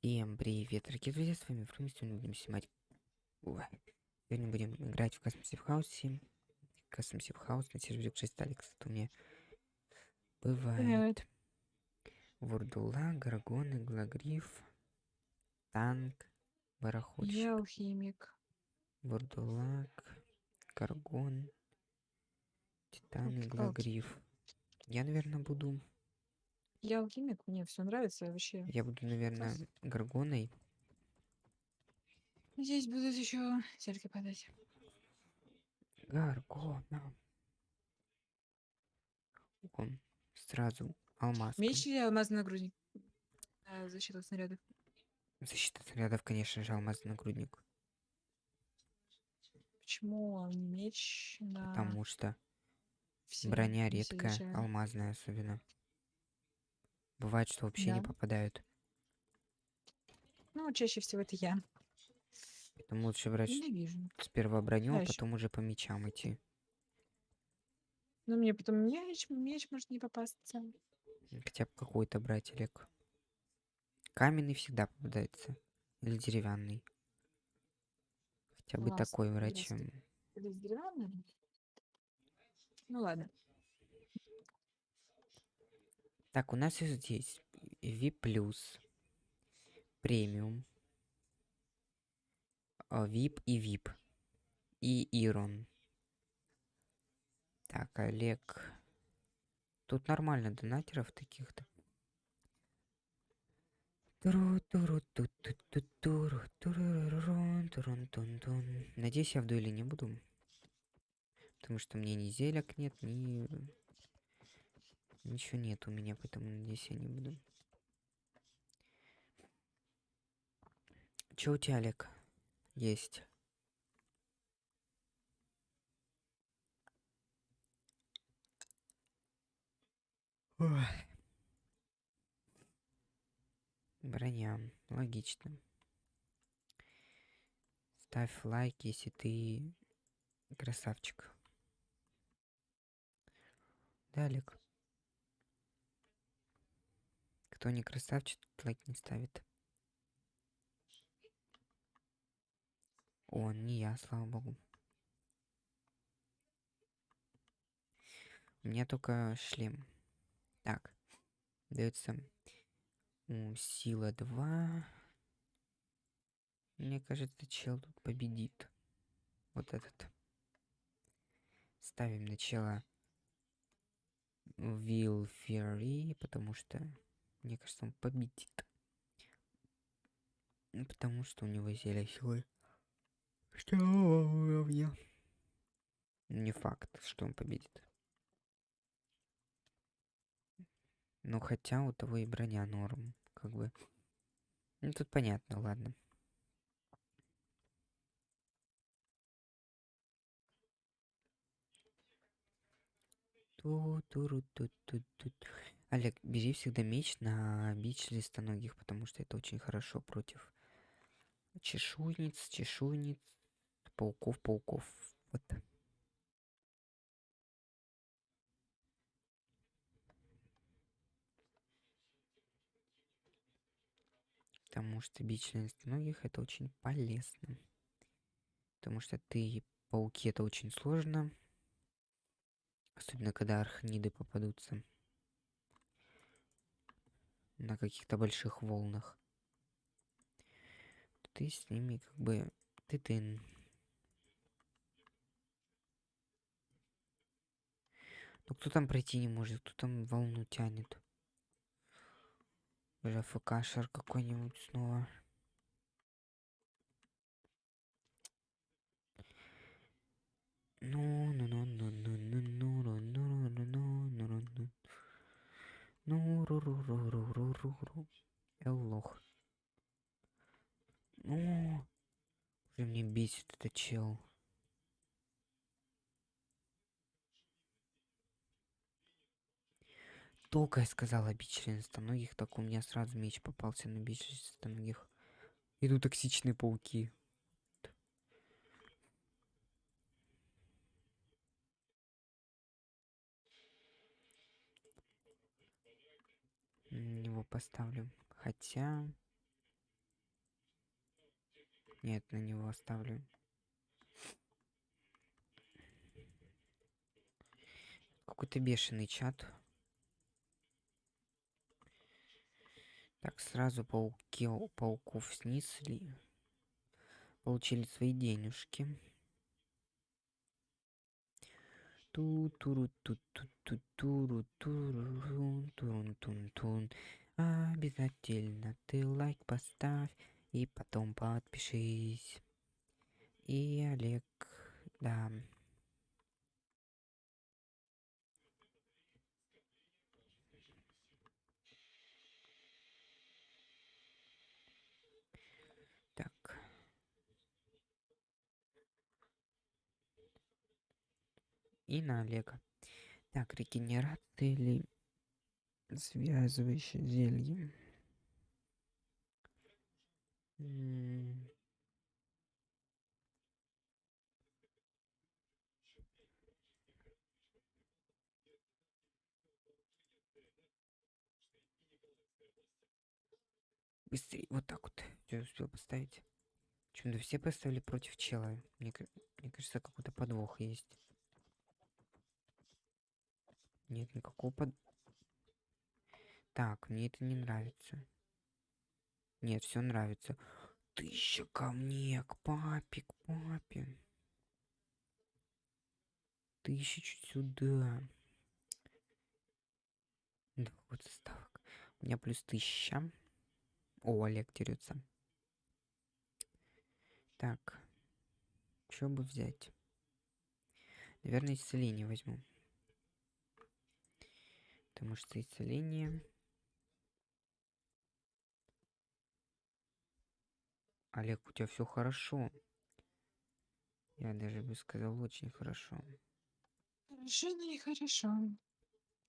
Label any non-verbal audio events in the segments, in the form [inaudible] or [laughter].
Всем привет, дорогие друзья, с вами Фрум, сегодня будем снимать... Ой. Сегодня будем играть в Custom Safe House. Custom Safe House на сервере 6 Алекс. Это у меня бывает. Вурдула, Гаргоны, Глагриф, Танк, Бароходчик. Я алхимик. Вурдулак, Гаргон, Титан Глагриф. Я, наверное, буду... Я алхимик, мне все нравится вообще. Я буду, наверное, Гаргоной. Здесь будут еще зельки падать. Гаргона. Он сразу алмаз. Меч или алмазный нагрудник? А, защита от снарядов. Защита снарядов, конечно же, алмазный нагрудник. Почему меч на Потому что все броня редкая, алмазная особенно. Бывает, что вообще не Да. попадают. Ну, чаще всего это я. Поэтому лучше брать Ненавижу. сперва броню, а Да, ещё. потом уже по мечам идти. Но мне потом меч, меч может не попасться. Хотя бы какой-то брать, Олег. Каменный всегда попадается. Или деревянный. Хотя бы такой брать, интересно. чем... Или с деревянным? Ну ладно. Так, у нас и здесь VIP+, премиум, а, VIP и VIP. И Ирон. Так, Олег. Тут нормально донатеров таких-то. Надеюсь, я в дуэли не буду. Потому что мне ни зелек нет, ни... Ничего нет у меня, поэтому надеюсь, я не буду. Чё у тебя, Олег? Есть. Ой. Броня. Логично. Ставь лайк, если ты красавчик. Да, Олег? Кто не красавчик, тот лайк не ставит. О, не я, слава богу. У меня только шлем. Так. Дается сила 2. Мне кажется, чел тут победит. Вот этот. Ставим начало Will Fury, потому что, мне кажется, он победит. Ну, Потому что у него зелье силы. Что уровня. Не факт, что он победит. Ну, хотя у того и броня норм, как бы. Ну, тут понятно, ладно. Ту-туру-ту-ту-ту. Олег, бери всегда меч на бич листоногих, потому что это очень хорошо против чешуйниц, чешуйниц, пауков, пауков. Вот. Потому что бич листоногих это очень полезно. Потому что ты пауки это очень сложно. Особенно когда архниды попадутся. На каких-то больших волнах. Ты с ними как бы... Ты ты. Ну кто там пройти не может? Кто там волну тянет? Уже ФКшер какой-нибудь снова. Ру, ру, ру, ру, ру. Я лох. Ну, уже мне бесит этот чел. Только я сказала бич многих, так у меня сразу меч попался на бич многих. Иду токсичные пауки. М, Его поставлю. Хотя... Нет, на него оставлю. Какой-то бешеный чат. Так, сразу пауки, пауков снесли. Получили свои денежки. ту туру ту ту ту туру туру турун тун тун Обязательно ты лайк поставь и потом подпишись. И Олег, да. Так. И на Олега. Так, регенерация или связывающее зелье. Быстрее, вот так вот. Я успел поставить. Почему-то все поставили против чела. Мне, мне кажется, какой-то подвох есть. Нет никакого под... Так, мне это не нравится. Нет, все нравится. Тысяча ко мне, к папе, к папе. Тысяча чуть сюда. Да, вот ставок. У меня плюс тысяча. О, Олег дерется. Так. Что бы взять? Наверное, исцеление возьму. Потому что исцеление... Олег, у тебя все хорошо. Я даже бы сказал, очень хорошо. Хорошо, но не хорошо.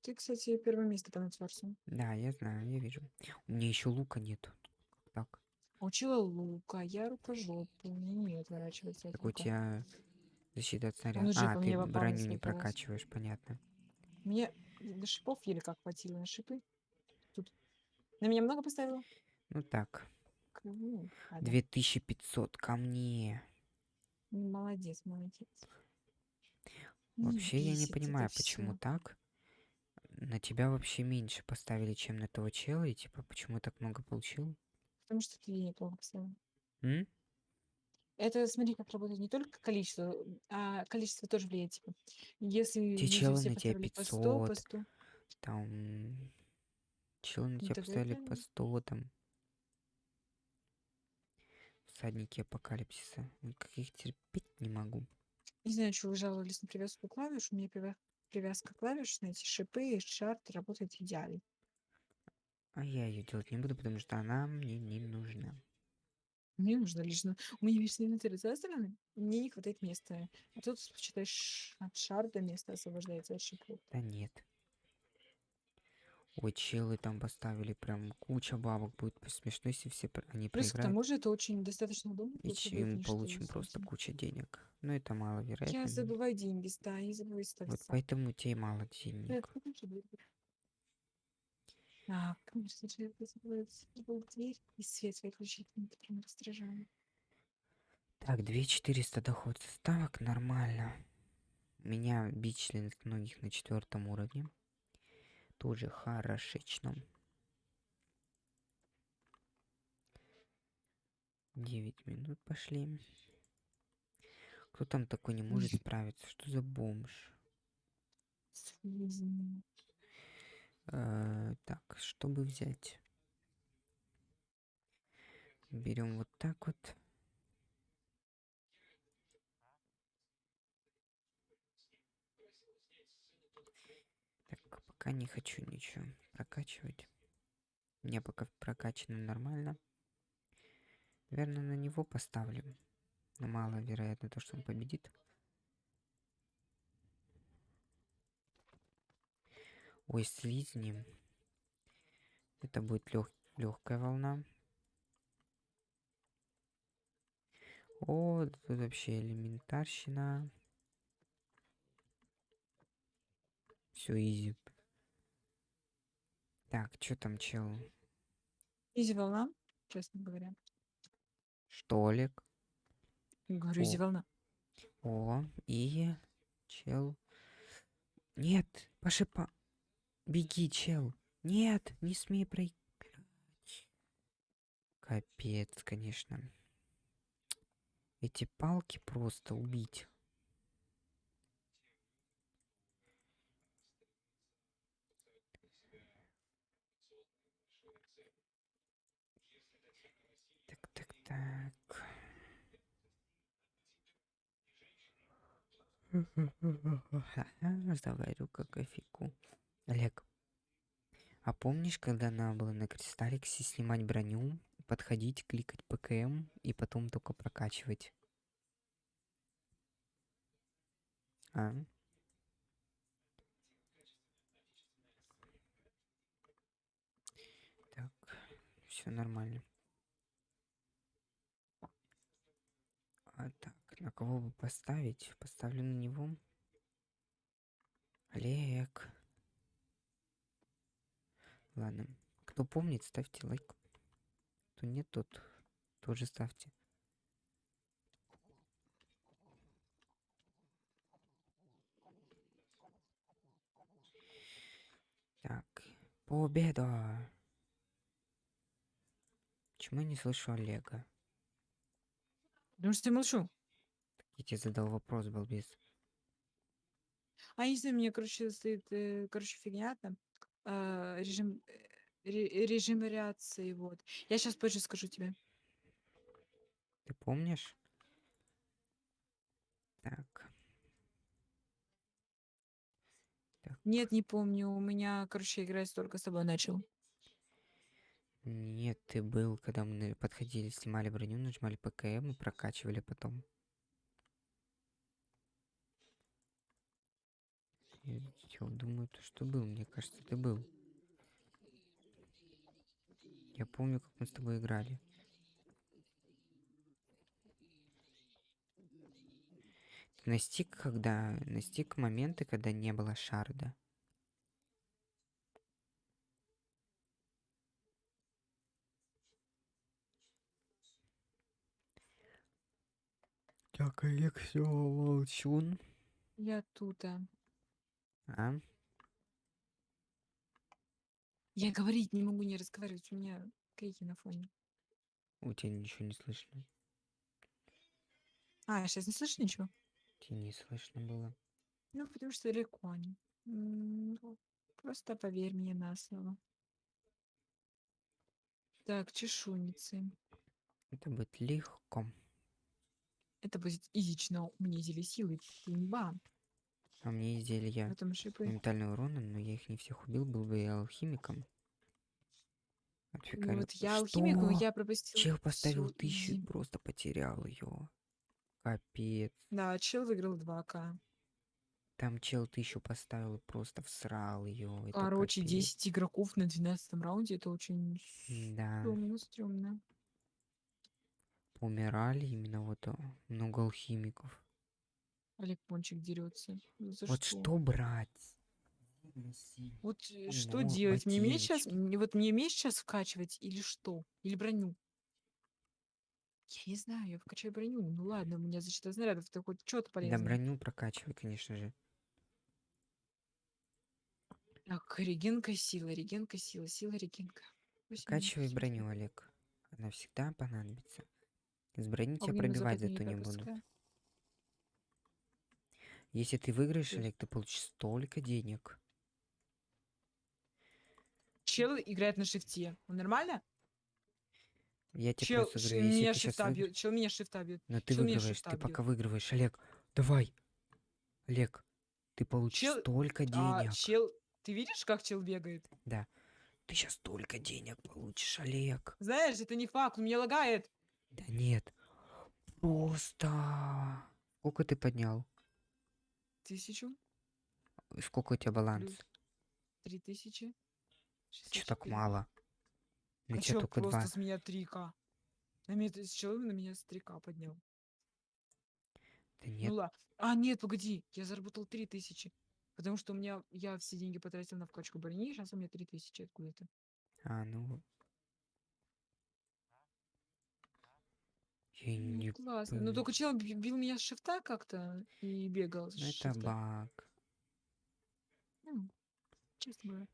Ты, кстати, первое место по нетворсу. Да, я знаю, я вижу. У меня еще лука нет. Так? Учила лука, я рукожопу, не умею отворачиваться от Так у лука. тебя защита от снаряда. А, ты броню не прокачиваешь, понятно. Мне до шипов еле как хватило на шипы. Тут. На меня много поставило? Ну так. К- ну, ладно. 2500 ко мне. Ну, Молодец, молодец. Не Вообще я не бесит это понимаю, почему всё. так. На тебя вообще меньше поставили, чем на того чела, и типа, почему так много получил? Потому что ты неплохо поставил. М? Это смотри, как работает не только количество, а количество тоже влияет. Типа, если Те челы все на тебя поставили по 100, по 500. 100, Там... Челы на тебя поставили по 100 там. Всадники апокалипсиса. Ну, Как их терпеть не могу. Не знаю, что вы жаловались на привязку клавиш. У меня привя- привязка клавиш на эти шипы и шарты работает идеально. А я ее делать не буду, потому что она мне не нужна. Мне нужно лично... У меня весь инвентарь засраны, мне не хватает места. А тут, считай, от шарда место освобождается от шипов. Да нет. Ой, челы там поставили прям куча бабок. Будет смешно, если все они Плюс к проиграют. тому же это очень достаточно удобно. И тут ч- удобнее, мы что получим просто кучу денег. Но это маловероятно. Я но забываю деньги ставить, я забываю ставить Вот поэтому тебе мало Ты денег. А, конечно же, я забыла дверь и свет выключить. Это прям раздражало. Так, 2400 доход ставок, нормально. У меня бич членистоногих на четвертом уровне. Тоже хорошечно. 9 минут пошли. Кто там такой не может справиться? Что за бомж? Э, так, чтобы взять? Берем вот так вот. Так, пока не хочу ничего прокачивать. Меня пока прокачано нормально. Наверное, на него поставлю. Но маловероятно то, что он победит. Ой, слизни. Это будет легкая волна. О, тут вообще элементарщина. Все изи. Так, что там, чел? Изи волна, честно говоря. Олег? Говорю, изи волна. О, и чел. Нет, по шипа. Беги, чел. Нет, не смей проиграть. Капец, конечно. Эти палки просто убить. Так, так, так. Заварю-ка кофейку. Олег, а помнишь, когда надо было на кристалликсе снимать броню, подходить, кликать ПКМ и потом только прокачивать? А? Так, все нормально. А кого бы поставить? Поставлю на него. Олег. Ладно. Кто помнит, ставьте лайк. Кто нет, тот тоже ставьте. Так, победа! Почему я не слышу Олега? Потому что я молчу. Я тебе задал вопрос, балбес. А если мне, короче, стоит, э, короче, фигня там, режим, э, ре- режим вариации, вот. Я сейчас позже скажу тебе. Ты помнишь? Так. Так. Нет, не помню. У меня, короче, играть только с тобой начал. Нет, ты был, когда мы подходили, снимали броню, нажимали ПКМ и прокачивали потом. Я думаю, то что был, мне кажется, ты был. Я помню, как мы с тобой играли. Ты настиг, когда... Настиг моменты, когда не было шарда. Так, Олег, все, молчун. Я тут, а. А? Я говорить не могу, не разговаривать. У меня крики на фоне. У тебя ничего не слышно. А, сейчас не слышишь ничего? Тебе не слышно было. Ну, потому что далеко они. Ну, Просто поверь мне на слово. Так, чешуйницы. Это будет легко. Это будет изично. У меня силы. Имба. А мне изделия моментального урона, но я их не всех убил, был бы я алхимиком. Ну, Отфикарил. вот я алхимик, но Что? я пропустил. Чел поставил всю тысячу и просто потерял ее. Капец. Да, чел выиграл 2К. Там чел тысячу поставил и просто всрал ее. Короче, 10 игроков на 12 раунде. Это очень Да. стрёмно, стрёмно. Умирали именно вот о, много алхимиков. Олег Пончик дерется. Ну, За вот что, брать? Вот Ну, что делать? Мне меч сейчас, вот мне меч сейчас вкачивать или что? Или броню? Я не знаю, я вкачаю броню. Ну ладно, у меня защита снарядов, это хоть что-то Да полезное. броню прокачивай, конечно же. Так, регенка сила, регенка сила, сила регенка. Семь, броню. Олег. Она всегда понадобится. С брони тебя Огненно-западная пробивать зато не будут. египетская. Если ты выиграешь. Олег, ты получишь столько денег. Чел играет на шифте. Он нормально? Я тебе Чел просто говорю, если меня ты сейчас шифта бьет. Чел меня шифта бьет. Но ты чел выигрываешь, шифта ты бьет. пока выигрываешь, Олег. Давай. Олег, ты получишь Чел- столько А, денег. чел, ты видишь, как чел бегает? Ты сейчас столько денег получишь, Олег. Знаешь, это не факт, он меня лагает. Да нет. Просто. Сколько ты поднял? Тысячу, Сколько у тебя баланс? три тысячи. Че так 64. мало? На А тебя только просто два. с меня 3К. На меня, с человек на меня с 3К поднял. Да нет, Ну ладно. А, нет, погоди, я заработал 3000. Потому что у меня, я все деньги потратил на вкачку брони, сейчас у меня 3000 откуда-то. А, ну. Я Ну, не классно. Но пон- только чел би- бил меня с шифта как-то и бегал с Ну, это шифта. баг. М, Честно говоря.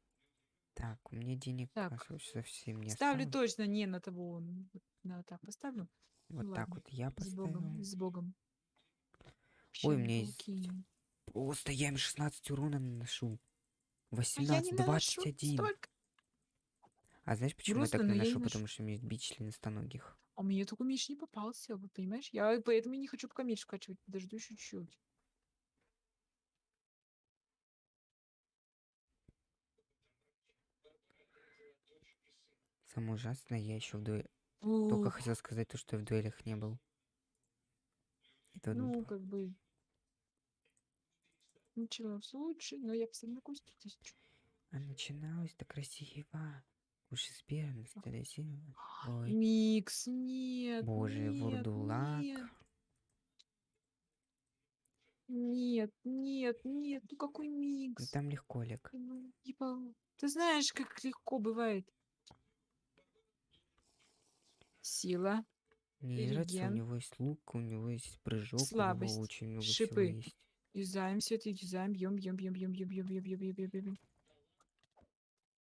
Так, у меня денег Так, совсем не Ставлю осталось. точно не на того. вот На так поставлю. Вот Ну так ладно. вот я С Богом. поставил. С Богом. Ой, у меня есть... Щенки. Просто я им 16 урона наношу. А я 18, не наношу 21. столько. А знаешь, почему Грустно, я так но я наношу? не ношу. Потому что у меня есть бич членистоногих. А мне только меч не попался, вот понимаешь? Я поэтому и не хочу пока меч вкачивать. Подожду чуть-чуть. Самое ужасное, я еще в дуэ... Только хотел сказать то, что я в дуэлях не был. Это ну, как бы... Началось лучше, но я поставлю на костю тысячу. А начиналось-то красиво. Анастасия. Ой, Микс, нет, боже, нет, вурдулак. нет, нет, нет, нет, ну какой Ну, микс? Там легко, Олег. Ну, типа, ты знаешь, как легко бывает. Сила, Мне не нравится, у него есть лук, у него есть прыжок, у него слабость, очень много всего шипы. есть. Юзаем все это, юзаем, бьем, бьем, бьем, бьем, бьем, бьем, бьем, бьем, бьем, бьем, бьем.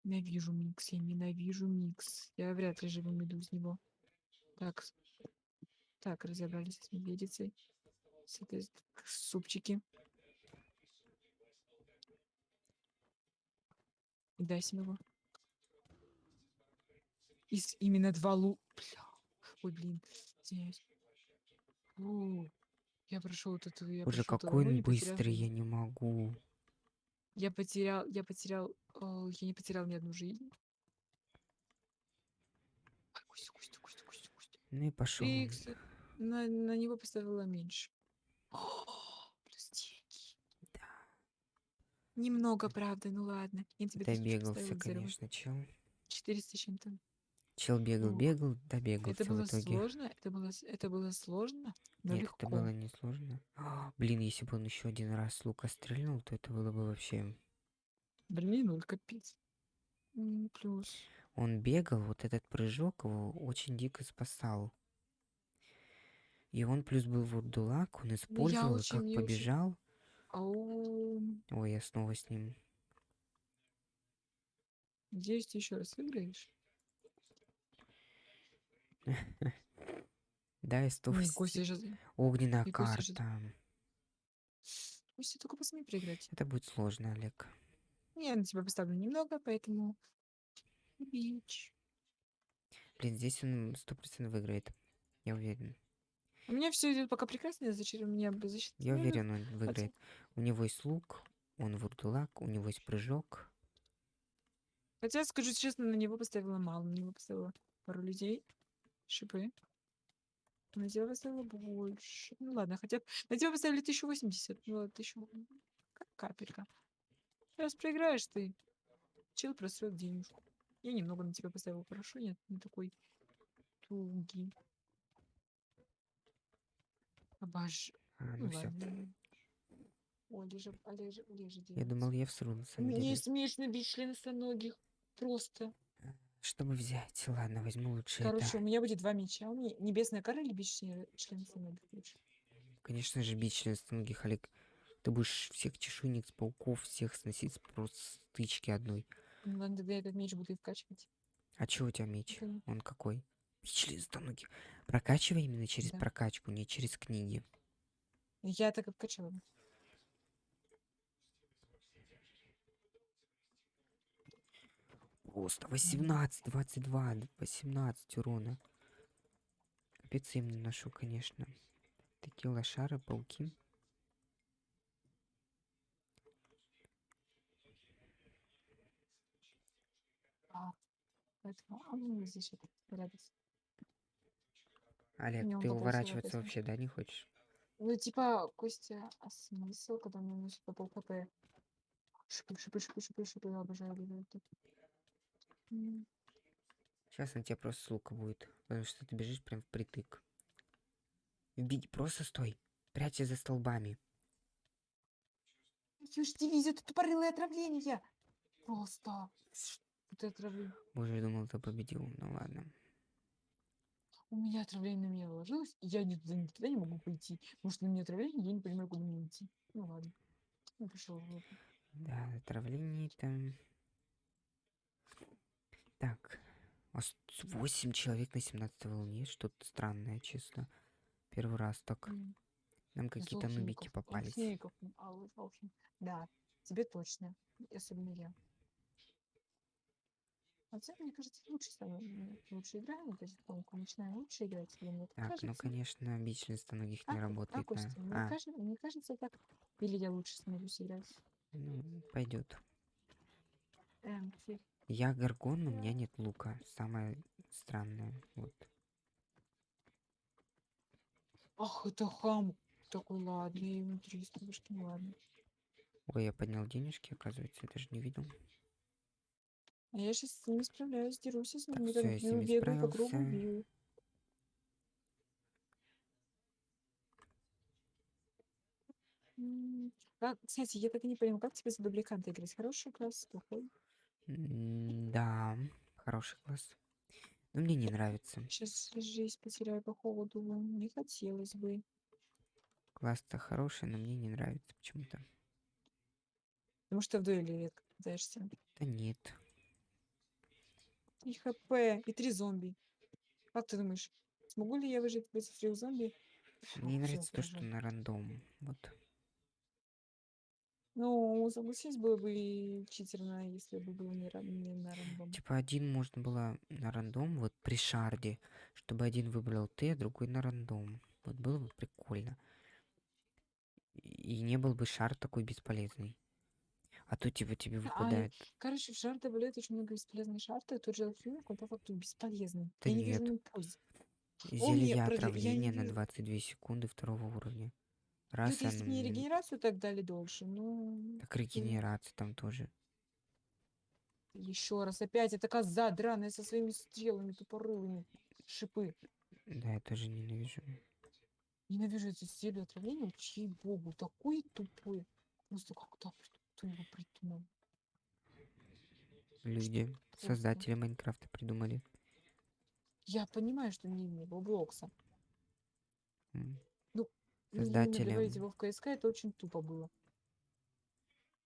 Ненавижу микс, я ненавижу микс. Я вряд ли живым иду из него. Так, так, разобрались с медведицей. С этой супчики. И дайся его. Из именно два лу... Бля. Ой, блин, извиняюсь. О, я прошел вот эту, я Боже, какой он потерял быстрый, жизнь. я не могу. Я потерял, я потерял, о, я не потерял ни одну жизнь. Ай, Костя, Костя, Костя, Костя, Костя. Ну и пошел. И, кстати, на, на него поставила меньше. О, [gasps] плюс деньги. Немного, правда, ну ладно. Я тебе Добегался, конечно, чел. 400 с чем-то. Чел бегал, Ох, бегал, Это добегался в было итоге. сложно? Это было, это было сложно, но Нет, легко. это было несложно. А, [gasps] Блин, если бы он еще один раз лука стрельнул, то это было бы вообще... Блин, ну капец. М, Плюс. Он бегал, вот этот прыжок его очень дико спасал. И он плюс был вурдулак, он Ну, использовал, очень, как я очень... побежал. Ау. Ой, я снова с ним. Надеюсь, ты еще раз выиграешь. [laughs] Да, и Ой, 180. Костя сейчас... Огненная И Костя карта. Костя, только посмей проиграть. Это будет сложно, Олег. Я на тебя поставлю немного, поэтому... Бич. Блин, здесь он сто процентов выиграет. Я уверен. У меня все идет пока прекрасно, зачем у меня защита Я уверен, он выиграет. У него есть лук, он вурдулак, у него есть прыжок. Хотя, скажу честно, на него поставила мало. На него поставила пару людей. Шипы. На тебя поставила больше. Ну ладно, хотя на тебя поставили 1080. Ну ладно, 1000... Как капелька. Сейчас проиграешь ты. Чел просрет денежку. Я немного на тебя поставила. Хорошо, нет, не такой тугий. Обож... А, Ну ну ладно. Ой, лежи, лежи, лежи Я думал, я всру на самом деле. меч на бич членостоногих. Просто. Чтобы взять, ладно, возьму лучше Короче, это. у меня будет два меча. У меня небесная кора или бич членостоногих лучше? Конечно же, бить членистоногих, Олег. Ты будешь всех чешуйниц, пауков, всех сносить просто стычки одной. Ну ладно, тогда этот меч буду и вкачивать. А чё у тебя меч? Это Он какой? Бить членистоногих. Прокачивай именно через Да. прокачку, не через книги. Я так и вкачала. Просто 18, 22, д- 18 урона. Капец им наношу, конечно. Такие лошары, пауки. А, поэтому... Ну, здесь это порядок. Олег, он ты уворачиваться вообще, да, не хочешь? Ну, типа, Костя, а смысл, когда мне носит по пол хп? Шипы, шипы, шипы, шипы, шипы, я обожаю тут. М, Сейчас на тебя просто с лука будет, потому что ты бежишь прям впритык. Вбить, просто стой. Прячься за столбами. Слышь, дивизия, это тупорылое отравление! Просто. Это отравление. Боже, я думал, ты победил. Ну ладно. у меня отравление на меня наложилось, и я никуда не могу пойти. Что на меня отравление, я не понимаю, куда мне идти. Ну ладно. Ну, пошел. Да, отравление там. Так. У вас 8 человек на 17 волне. Что-то странное, честно. Первый раз так. Нам какие-то нубики попались. Алхим- Да, тебе точно. Особенно я. Хотя, мне кажется, лучше м, лучше играем, вот потихоньку начинаем лучше играть. Или мне так Так, ну кажется? конечно, бич многих А, не а, работает Костя, на. мне, А, кажется, мне кажется так. Или я лучше становлюсь играть. ну, пойдет. Эм. Я горгон, у меня нет лука. Самое странное. Вот. Ах, это хам. Такой, ладно, я ему 300 башки, ну ладно. Ой, я поднял денежки, оказывается, я даже не видел. А я сейчас с ними справляюсь, дерусь с ними, всё, там я с бью, ними бегаю по кругу, справился. бью. М, Как, кстати, я так и не поняла, как тебе за дубликанта играть? Хороший класс, плохой? М, Да, хороший класс. Но мне не нравится. Сейчас жизнь потеряю по холоду, не хотелось бы. Класс-то хороший, но мне не нравится почему-то. Потому что в дуэли редко пытаешься. Да нет. И хп, и три зомби. Как ты думаешь, смогу ли я выжить против трех зомби? Мне Всё, нравится то, что на рандом. Вот. Ну, согласись, было бы читерно, если бы было не, ран- не на рандом. Типа один можно было на рандом, вот при шарде, чтобы один выбрал ты, а другой на рандом. Вот было бы прикольно. И не был бы шар такой бесполезный. А то типа тебе А, выпадает. Короче, в шар добавляют очень много бесполезных шартов, тот же алхимик, он по факту бесполезный. Да я не вижу нет. ему пользы. Зелье мне продли- я не отравления на вижу- 22 секунды второго уровня. Раз это если оно мне мне- регенерацию так дали дольше, ну... Так регенерация там тоже. Еще раз, опять эта коза драная со своими стрелами тупорылыми. Шипы. Да, я тоже ненавижу. Ненавижу эти зелья отравления, чьей богу, такой тупой. Просто как так, кто его придумал? Люди, Просто. создатели Майнкрафта придумали. Я понимаю, что не имя Блокса. М. Ну, Создателям. добавить его в КСК, это очень тупо было.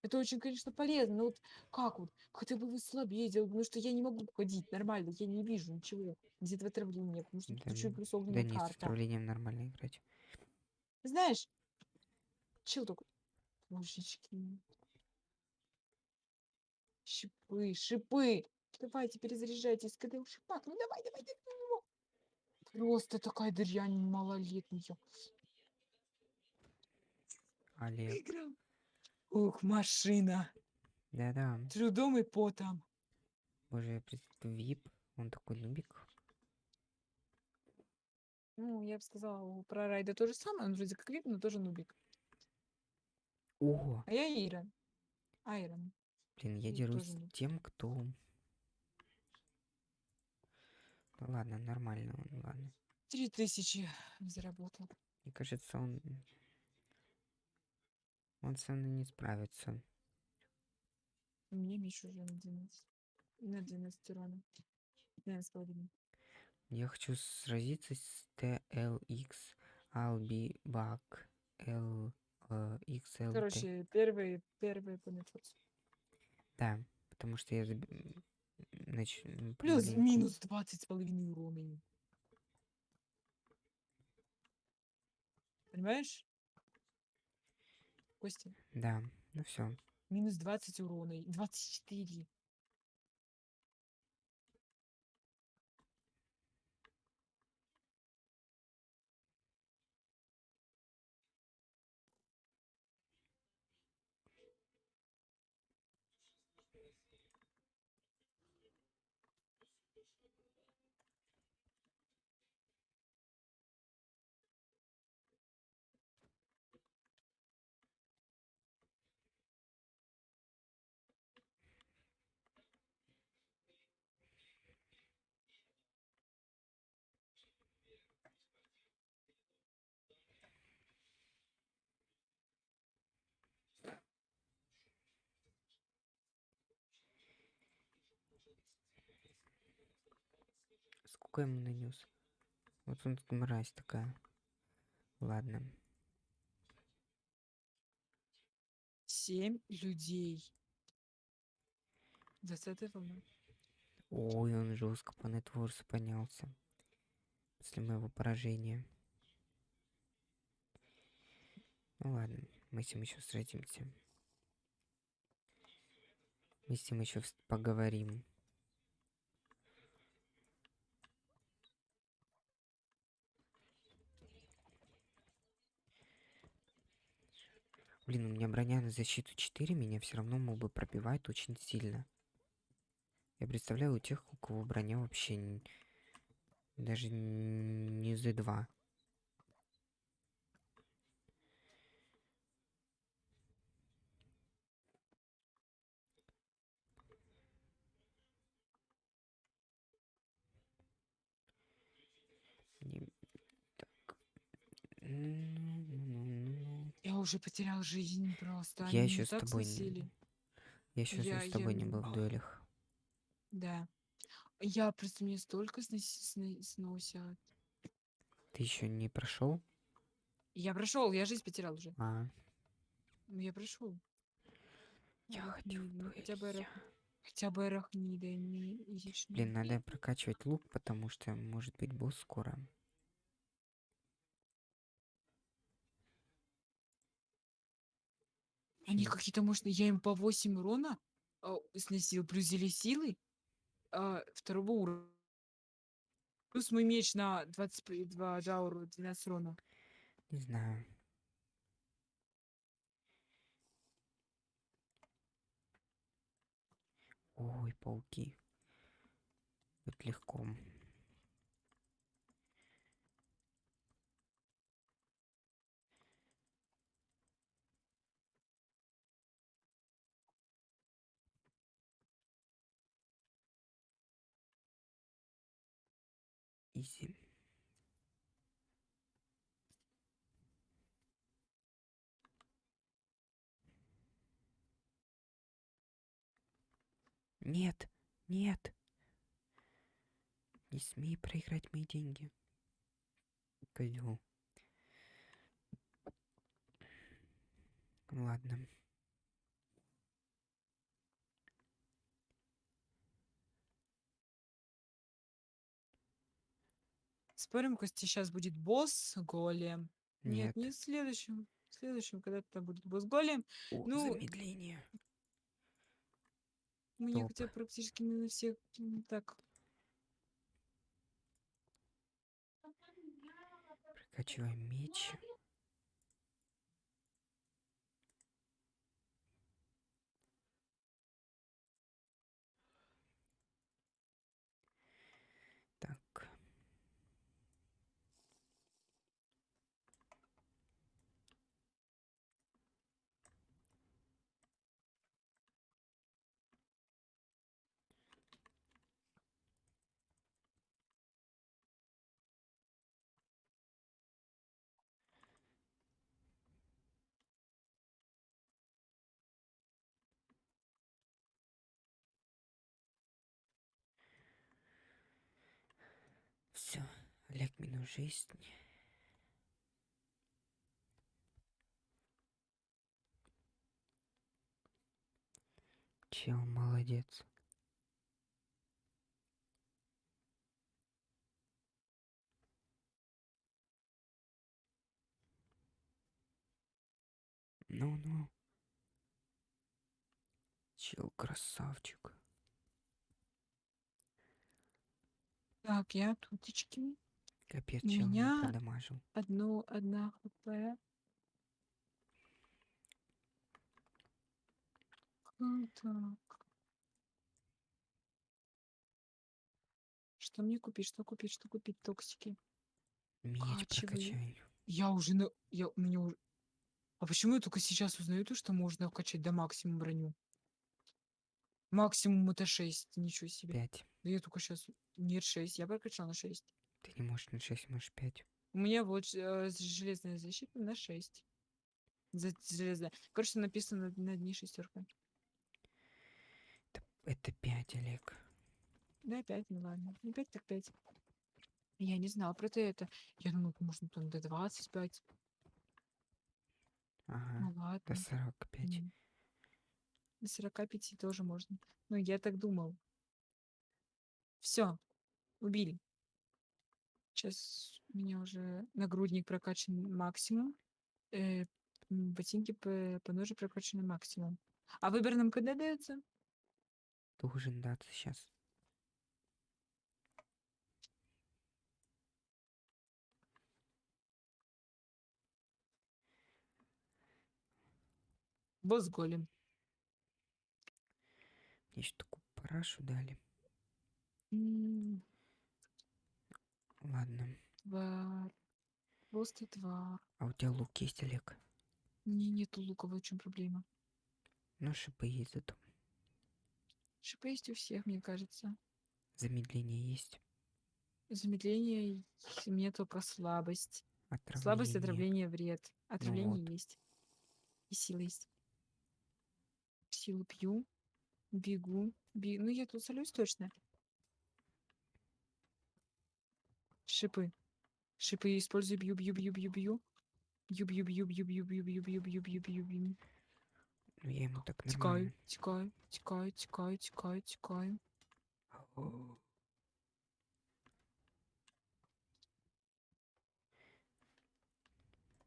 Это очень, конечно, полезно, но вот как вот? Хотя бы вы слабее потому что я не могу ходить нормально, я не вижу ничего. Где-то в отравлении, потому что Да, еще плюс Да огненная нет, с карта. отравлением нормально играть. Знаешь, чел такой, божечки. Шипы, шипы. Давайте, перезаряжайтесь. Когда у шипах, ну давай, давай, давай. Просто такая дрянь малолетняя. Олег. Выиграл. Ух, машина. Да-да. Трудом и потом. Боже, вип. Он такой нубик. Ну, я бы сказала про Райда то же самое. Он вроде как вип, но тоже нубик. О, А я Ирон. Айрон. Блин, я И дерусь с тем, кто... Да ладно, нормально он, ладно. Три тысячи заработал. Мне кажется, он... Он со мной не справится. Меня Миша уже на 12. На 12 урона. 12 с половиной. Я хочу сразиться с TLX Albi Bug L XLT. Короче, первый, первый по нетворцу. Да, потому что я заб... нач... Плюс помаленьку- минус 20 с половиной урона. Понимаешь? Костя, Да, ну все. минус 20 урона. и 24. Сколько ему нанес? Вот он мразь такая. Ладно. Семь людей. 20 волна. Ой, он жестко по нетворсу поднялся. После моего поражения. Ну ладно, мы с ним еще встретимся. Мы с ним еще поговорим. Блин, у меня броня на защиту 4, меня все равно мог бы пробивать очень сильно. Я представляю у тех, у кого броня вообще н- даже не Z2. Не- так. Уже потерял жизнь просто. Я Они еще с тобой не-. Я еще Я- с тобой я не был в не- дуэлях. Да. Я просто мне столько сноси- сны- сносят. Ты еще не прошел? Я прошел, я жизнь потерял уже. А, Ну, Я прошел. я хочу в Ну, хотя бы арах... хотя бы арахнида не. Блин, надо прокачивать лук, потому что может быть босс скоро. Они какие-то, может, я им по 8 урона а, сносил, плюс зели силы а, второго уровня. Плюс мой меч на 22 жауру, 12 урона. Не знаю. Ой, пауки. Будет легко. Изи. Нет, нет. Не смей проиграть мои деньги. Козел. Ладно. Спорим, Костя, сейчас будет босс голем. Нет. Нет, не в следующем. В следующем, когда там будет босс голем. О, ну, замедление. Меня Топ. хотя практически на всех м, так. Прокачиваем меч. Так. Все, Минус жизнь. Чел, молодец. Ну-ну. Чел, красавчик. Так, я тутечки. Капец, У чел не меня- продамажил. Одну, одна хп. М, Так. Что мне купить? Что купить? Что купить? Токсики. Меч прокачай. Я уже на... Я... У меня уже... А почему я только сейчас узнаю то, что можно качать до максимума броню? Максимум это 6. Ничего себе. Пять. Да я только сейчас... Нет, 6. Я прокачала на 6. Ты не можешь на 6, можешь 5. У меня вот э, железная защита на 6. За- Железная. Короче, написано на дне шестерка. Это 5, Олег. Да, 5, ну ладно. Не 5, так 5. Я не знала про это. Я думала, можно там до 25. Ага, Ну до ладно. 45. М. До 45 тоже можно. Ну, я так думал. Все, убили. Сейчас у меня уже нагрудник прокачан максимум. э, м, ботинки по, по ноже прокачаны максимум. А выбор нам когда дается? Должен даться сейчас. Босс голем. Мне еще такую парашу дали. М, Ладно. Тварь. Просто тварь. А у тебя лук есть, Олег? Мне нету лука, вот в чем проблема. Ну, шипы есть зато. Шипы есть у всех, мне кажется. Замедление есть. Замедление меня только слабость. Отравление Слабость, отравление, вред. Отравление вот. есть. И сила есть. Силу пью. Бегу. бе- Ну, я тут солюсь точно. Шипы. Шипы использую, бью, бью, бью, бью, бью. Бью, бью, бью, бью, бью, бью, бью, бью, бью, бью, бью, бью. Ну, я ему так Тикаю, тикаю, тикаю, тикаю, тикаю, тикаю.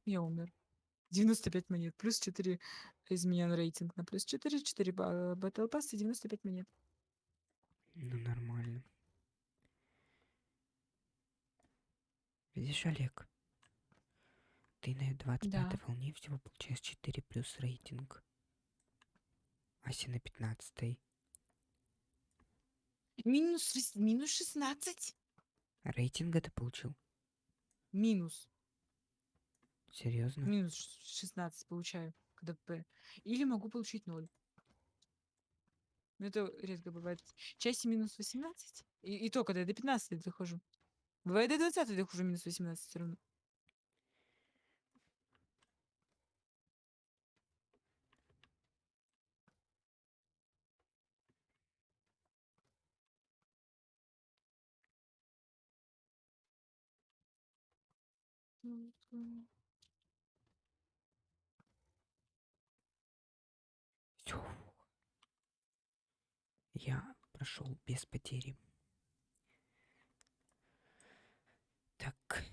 Я умер. 95 монет. Плюс 4 изменен рейтинг на плюс 4. 4 батл пасса, 95 монет. Ну, нормально. Видишь, Олег? Ты на 25 Да. волне всего получаешь 4 плюс рейтинг. Ася на 15 Минус, минус 16. Рейтинга ты получил? Минус. Серьезно? Минус ш- 16 получаю КДП. Или могу получить 0. Но это редко бывает. Части минус 18. И, и то, когда я до 15 дохожу. Бывает до 20 дохожу минус 18 все равно. Всё. Я прошел без потери. Так.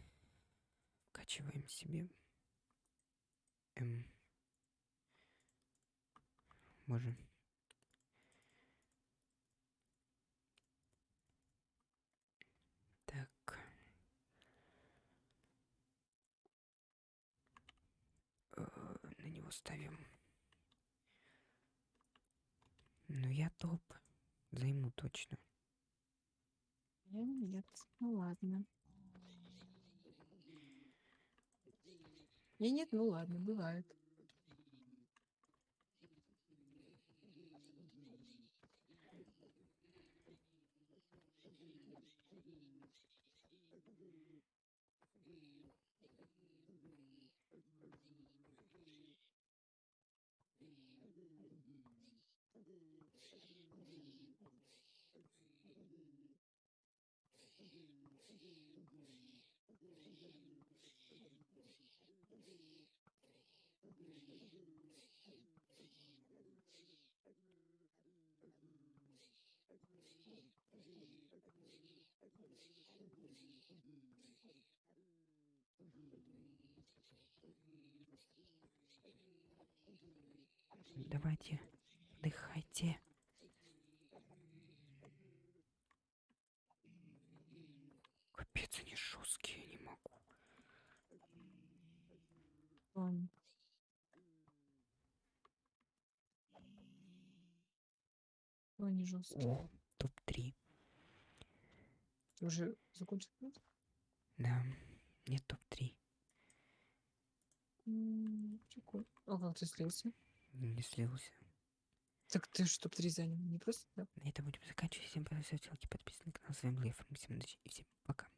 Вкачиваем себе. Эм. Боже. Так. Э, На него ставим. Ну, я топ. Займу точно. Нет. Ну ладно. Я нет, ну ладно, бывает. Давайте, дыхайте. Капец, они жесткие, не могу. Он. Они жесткие. Уже закончил? Да, нет топ-3. М, Прикольно. А как ты слился? Не слился. Так ты ж топ-3 занял, не просто так? На этом будем заканчивать. Всем поставьте лайки, подписывайтесь на канал. С вами был я, удачи и всем пока.